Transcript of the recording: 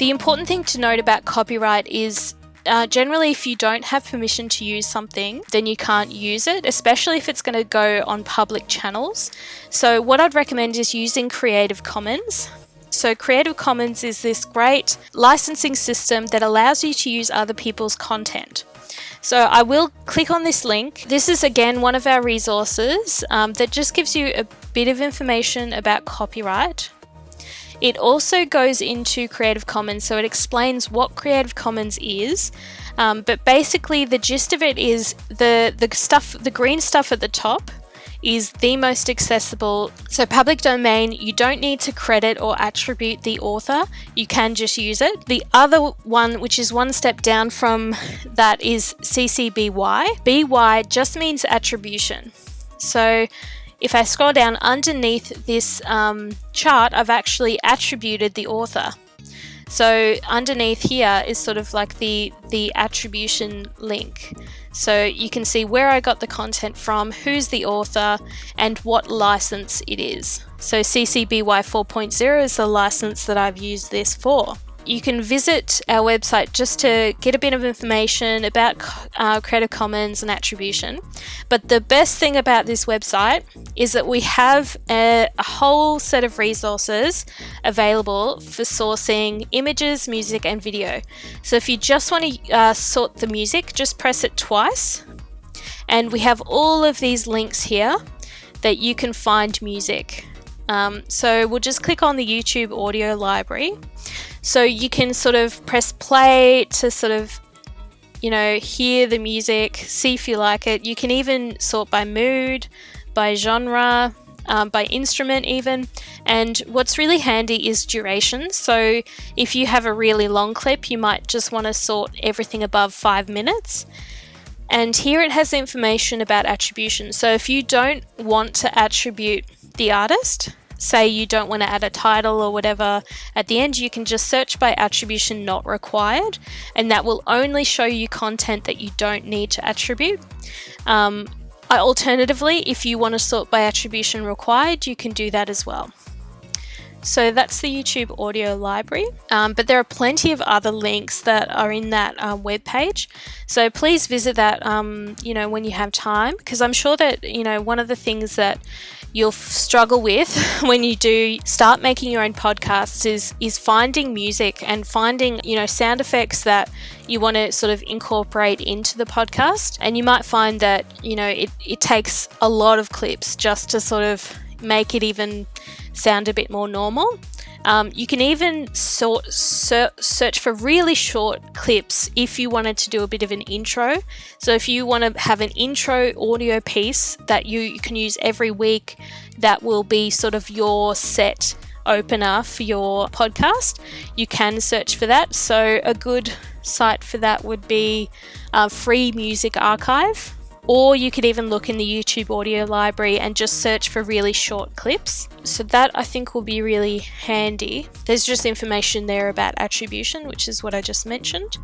The important thing to note about copyright is uh, generally, if you don't have permission to use something, then you can't use it, especially if it's going to go on public channels. So, what I'd recommend is using Creative Commons. So, Creative Commons is this great licensing system that allows you to use other people's content. So, I will click on this link. This is again one of our resources um, that just gives you a bit of information about copyright. It also goes into Creative Commons, so it explains what Creative Commons is. Um, but basically, the gist of it is the the stuff, the green stuff at the top, is the most accessible. So, public domain, you don't need to credit or attribute the author, you can just use it. The other one, which is one step down from that, is CC BY. BY just means attribution. So, if I scroll down underneath this um, chart, I've actually attributed the author. So underneath here is sort of like the, the attribution link. So you can see where I got the content from, who's the author, and what license it is. So CC BY 4.0 is the license that I've used this for you can visit our website just to get a bit of information about uh, Creative Commons and attribution. But the best thing about this website is that we have a, a whole set of resources available for sourcing images, music, and video. So if you just want to uh, sort the music, just press it twice. And we have all of these links here that you can find music. Um, so we'll just click on the YouTube audio library. So you can sort of press play to sort of, you know, hear the music, see if you like it. You can even sort by mood, by genre, um, by instrument even. And what's really handy is duration. So if you have a really long clip, you might just want to sort everything above five minutes. And here it has information about attribution. So if you don't want to attribute the artist, say you don't want to add a title or whatever at the end, you can just search by attribution not required, and that will only show you content that you don't need to attribute. Um, alternatively, if you want to sort by attribution required, you can do that as well. So that's the YouTube audio library, um, but there are plenty of other links that are in that uh, web page. So please visit that, um, you know, when you have time, because I'm sure that you know one of the things that you'll struggle with when you do start making your own podcasts is is finding music and finding you know sound effects that you want to sort of incorporate into the podcast and you might find that you know it, it takes a lot of clips just to sort of make it even sound a bit more normal um, you can even sort, ser search for really short clips if you wanted to do a bit of an intro. So if you want to have an intro audio piece that you, you can use every week, that will be sort of your set opener for your podcast, you can search for that. So a good site for that would be uh, Free Music Archive or you could even look in the YouTube audio library and just search for really short clips. So that I think will be really handy. There's just information there about attribution, which is what I just mentioned.